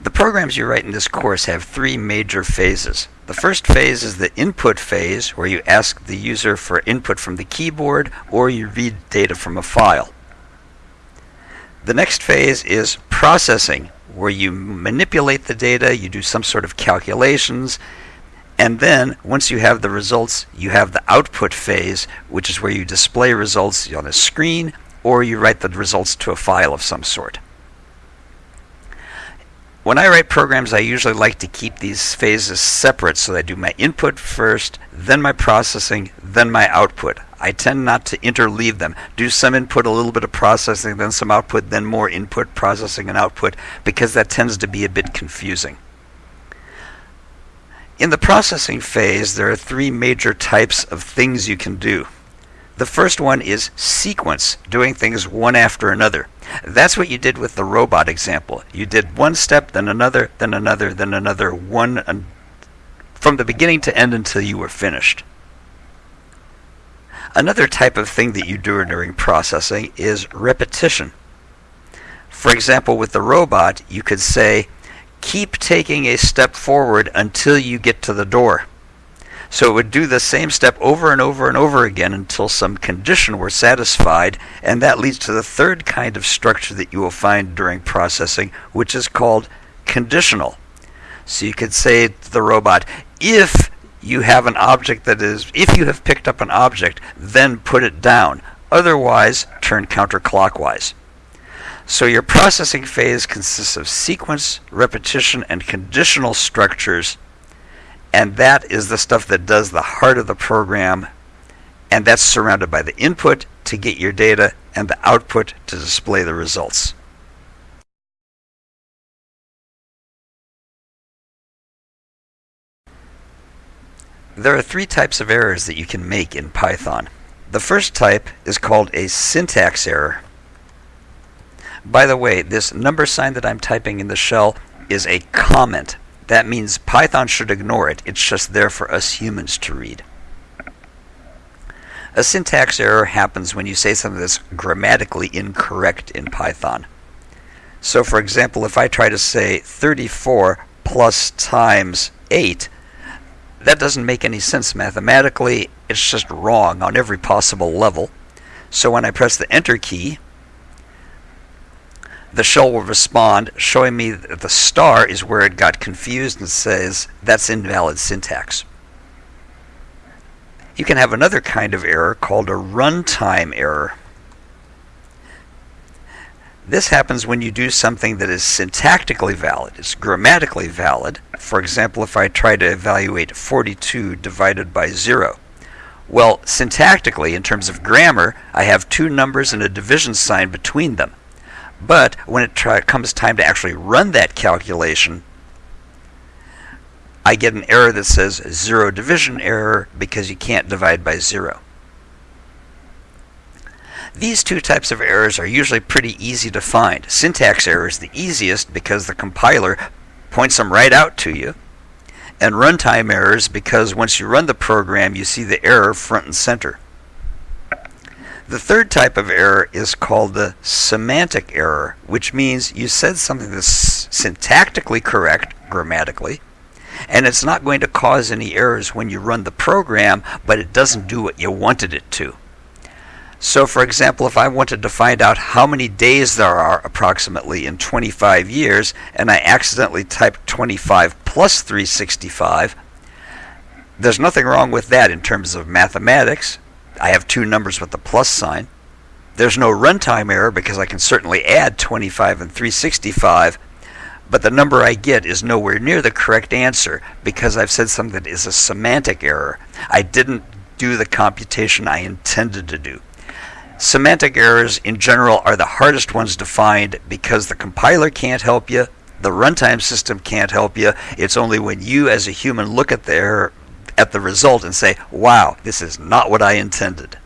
The programs you write in this course have three major phases. The first phase is the input phase, where you ask the user for input from the keyboard or you read data from a file. The next phase is processing, where you manipulate the data, you do some sort of calculations, and then once you have the results, you have the output phase, which is where you display results on a screen or you write the results to a file of some sort. When I write programs, I usually like to keep these phases separate so I do my input first, then my processing, then my output. I tend not to interleave them. Do some input, a little bit of processing, then some output, then more input, processing, and output, because that tends to be a bit confusing. In the processing phase, there are three major types of things you can do. The first one is sequence, doing things one after another. That's what you did with the robot example. You did one step, then another, then another, then another, one from the beginning to end until you were finished. Another type of thing that you do during processing is repetition. For example, with the robot, you could say, keep taking a step forward until you get to the door. So it would do the same step over and over and over again until some condition were satisfied, and that leads to the third kind of structure that you will find during processing, which is called conditional. So you could say to the robot, if you have an object that is, if you have picked up an object, then put it down. Otherwise, turn counterclockwise. So your processing phase consists of sequence, repetition, and conditional structures and that is the stuff that does the heart of the program. And that's surrounded by the input to get your data and the output to display the results. There are three types of errors that you can make in Python. The first type is called a syntax error. By the way, this number sign that I'm typing in the shell is a comment that means Python should ignore it. It's just there for us humans to read. A syntax error happens when you say something that's grammatically incorrect in Python. So for example, if I try to say 34 plus times 8, that doesn't make any sense mathematically. It's just wrong on every possible level. So when I press the enter key, the shell will respond showing me that the star is where it got confused and says that's invalid syntax. You can have another kind of error called a runtime error. This happens when you do something that is syntactically valid, it's grammatically valid. For example, if I try to evaluate 42 divided by 0. Well, syntactically, in terms of grammar, I have two numbers and a division sign between them. But when it try, comes time to actually run that calculation, I get an error that says zero division error because you can't divide by zero. These two types of errors are usually pretty easy to find. Syntax error is the easiest because the compiler points them right out to you. And runtime errors because once you run the program, you see the error front and center. The third type of error is called the semantic error, which means you said something that's syntactically correct grammatically, and it's not going to cause any errors when you run the program, but it doesn't do what you wanted it to. So, for example, if I wanted to find out how many days there are approximately in 25 years, and I accidentally typed 25 plus 365, there's nothing wrong with that in terms of mathematics. I have two numbers with the plus sign. There's no runtime error because I can certainly add 25 and 365, but the number I get is nowhere near the correct answer because I've said something that is a semantic error. I didn't do the computation I intended to do. Semantic errors in general are the hardest ones to find because the compiler can't help you, the runtime system can't help you. It's only when you as a human look at the error at the result and say, wow, this is not what I intended.